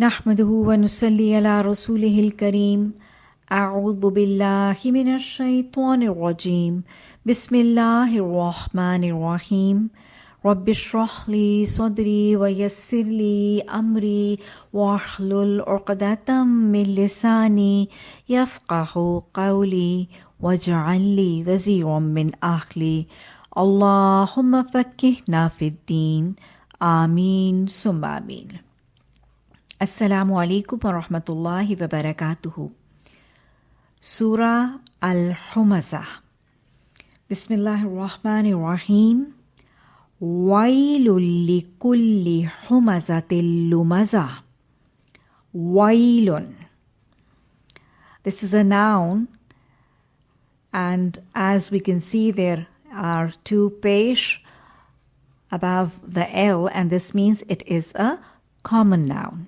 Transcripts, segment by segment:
نحمده ونصلي على رسوله الكريم. أعوذ بالله من الشيطان الرجيم. بسم الله الرحمن الرحيم. رب اشرح لي صدري ويسر لي أمري واحلل عقدة من لساني يفقه قولي واجعل لي وزيرا من أهلي. اللهم فكهنا في الدين. آمين. ثم آمين. Assalamu alaikum wa rahmatullahi wa barakatuhu. Surah Al Humazah. Bismillah ar-Rahman ar-Rahim. Wailul li kulli humazatil lumaza. Wailun. This is a noun, and as we can see, there are two pesh above the L, and this means it is a common noun.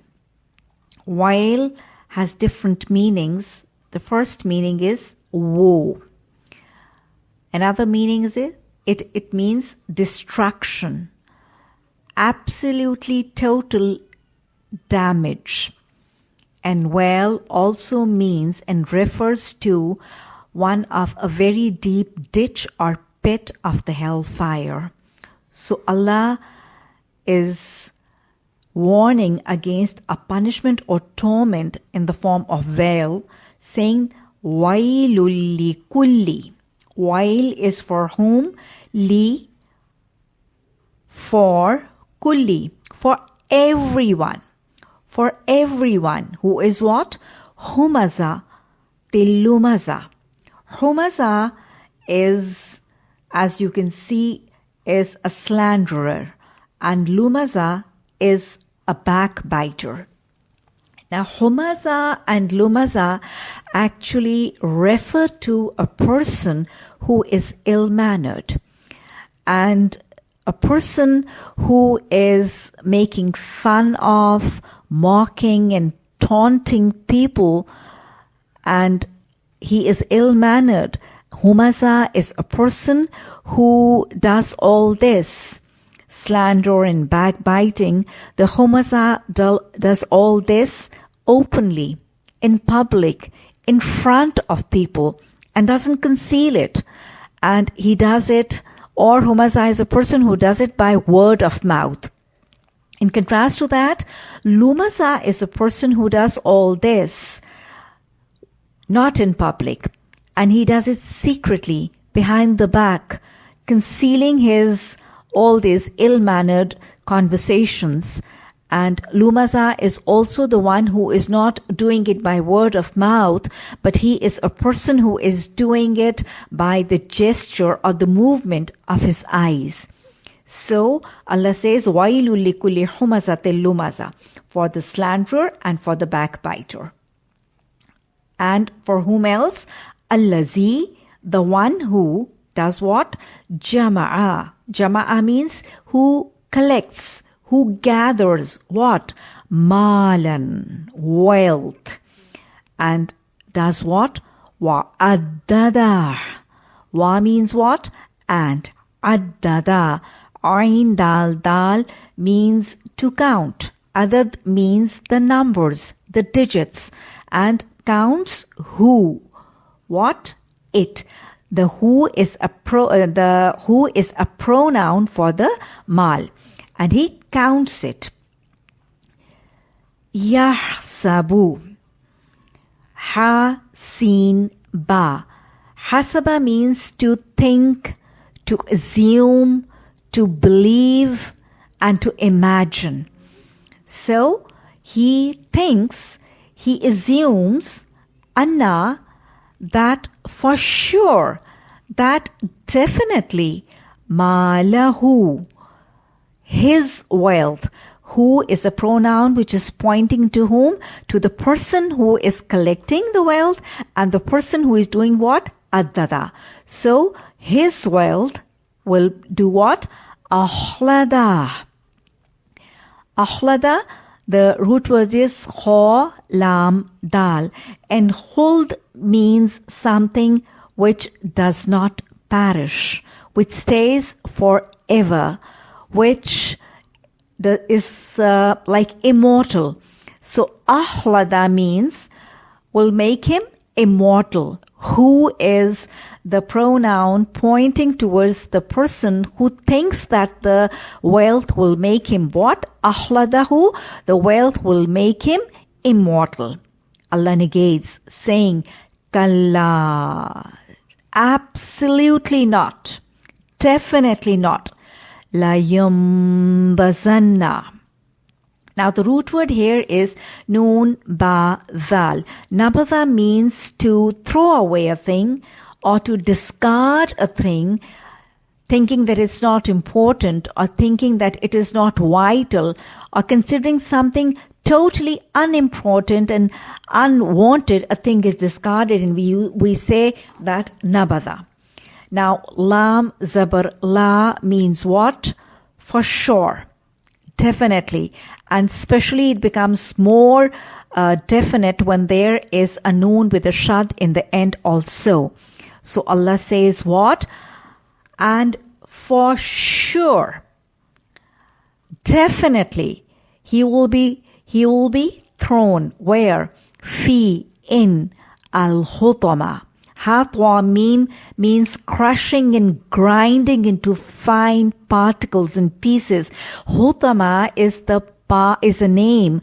Wail has different meanings. The first meaning is woe. Another meaning is it, it, it means destruction. Absolutely total damage. And well also means and refers to one of a very deep ditch or pit of the hellfire. So Allah is warning against a punishment or torment in the form of wail, saying, Wailul kulli. Wail is for whom? Li for kulli. For everyone. For everyone who is what? Humaza tilumaza. Humaza is, as you can see, is a slanderer, and lumaza is a backbiter. Now, humaza and lumaza actually refer to a person who is ill mannered and a person who is making fun of, mocking, and taunting people, and he is ill mannered. Humaza is a person who does all this slander and backbiting. The Humaza does all this openly, in public, in front of people, and doesn't conceal it. And he does it, or Humaza is a person who does it by word of mouth. In contrast to that, Lumaza is a person who does all this not in public, and he does it secretly behind the back, concealing his all these ill-mannered conversations. And Lumaza is also the one who is not doing it by word of mouth, but he is a person who is doing it by the gesture or the movement of his eyes. So Allah says, وَيْلُ لِكُلِّ حُمَزَةٍ لُمَزَةٍ For the slanderer and for the backbiter. And for whom else? Allazi, the one who does what? Jama'a. Jama'a means who collects, who gathers what? Malan, wealth. And does what? Wa addada. Wa means what? And addada. Ain dal dal means to count. Adad means the numbers, the digits. And counts who. What? It. The who is a pro, uh, the who is a pronoun for the mal. And he counts it. Yahsabu. Ha, sin, ba. Hasaba means to think, to assume, to believe, and to imagine. So he thinks, he assumes, Anna, that for sure, that definitely, malahu, his wealth, who is a pronoun which is pointing to whom? To the person who is collecting the wealth and the person who is doing what? Addada. So his wealth will do what? Ahlada. Ahlada, the root word is kha, lam, dal. And hold means something which does not perish, which stays forever, which is uh, like immortal. So ahlada means will make him immortal. Who is the pronoun pointing towards the person who thinks that the wealth will make him what? Ahladahu, the wealth will make him immortal. Allah negates, saying, Kalla. Absolutely not. Definitely not. La yumbazanna. Now the root word here is noon ba val. Nabadha means to throw away a thing or to discard a thing thinking that it's not important or thinking that it is not vital or considering something totally unimportant and unwanted a thing is discarded and we we say that nabada now lam zabar la means what? For sure. Definitely. And especially it becomes more uh, definite when there is a noon with a shad in the end also. So allah says what? And for sure definitely he will be he will be thrown where fi in al hutama Hatwa mean means crushing and grinding into fine particles and pieces. Hutama is the pa is a name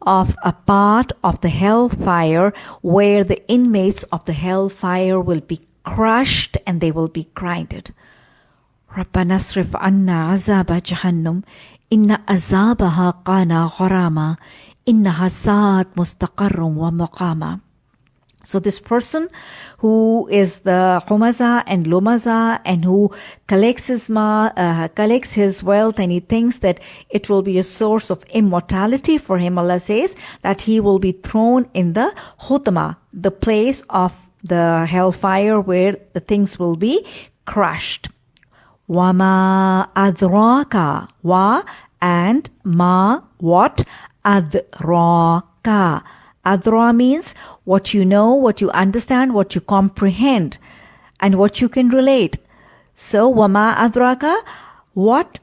of a part of the hellfire where the inmates of the hellfire will be crushed and they will be grinded. ربنا اصرف عنا عذاب جهنم إن عذابها كان غراما إنها ساءت مستقر ومقاما so this person who is the Humaza and Lumaza and who collects his ma, uh, collects his wealth and he thinks that it will be a source of immortality for him, Allah says that he will be thrown in the Hutama, the place of the hellfire where the things will be crushed. Wama adraka. Wa and ma what? Adraka. Adra means what you know, what you understand, what you comprehend, and what you can relate. So, wama adraka, what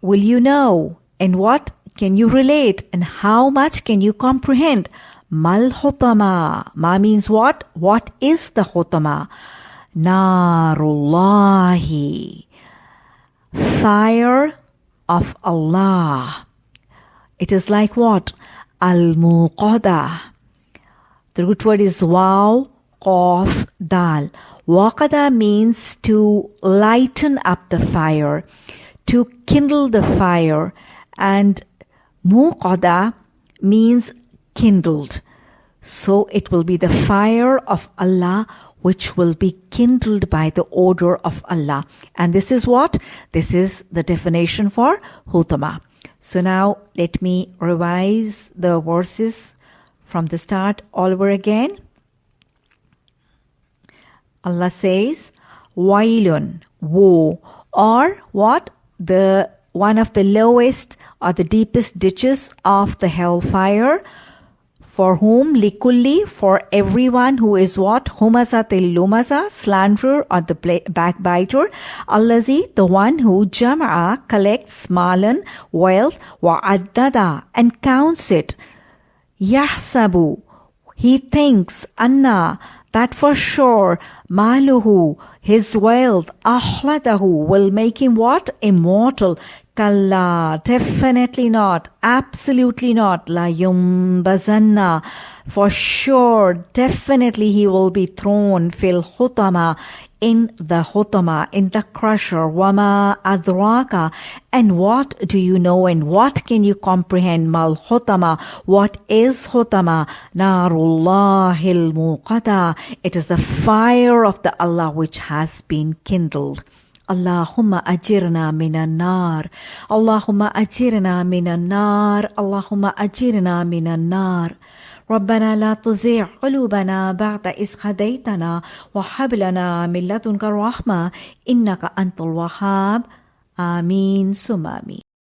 will you know, and what can you relate, and how much can you comprehend? Mal hutama. Ma means what? What is the hutama? Narullahi. Fire of Allah. It is like what? Al-Muqada. The root word is waw, qaf, dal. Waqada means to lighten up the fire, to kindle the fire, and muqada means kindled. So it will be the fire of Allah which will be kindled by the order of Allah. And this is what? This is the definition for hutama. So now let me revise the verses from the start all over again. Allah says, Wailun, woe, or what? The one of the lowest or the deepest ditches of the hellfire. For whom? Likulli, for everyone who is what? Humaza lumaza, slanderer or the backbiter. Allazi, the one who jama'a, collects malan, wealth, wa'addada, and counts it. Yahsabu, he thinks, Anna, that for sure, maluhu, his wealth, ahladahu, will make him what? Immortal. Kalla, definitely not, absolutely not. La yumbazanna, for sure, definitely he will be thrown fil hutama in the hutama, in the crusher, wama adraka. And what do you know and what can you comprehend? Mal hutama, what is hutama? Narullahil muqada. It is the fire of the Allah which has been kindled. اللهم أجرنا من النار. اللهم أجرنا من النار. اللهم أجرنا من النار. ربنا لا تزيع قلوبنا بعد إذ هديتنا وهب لنا من لدنك الرحمة إنك أنت الوهاب. آمين. ثم آمين.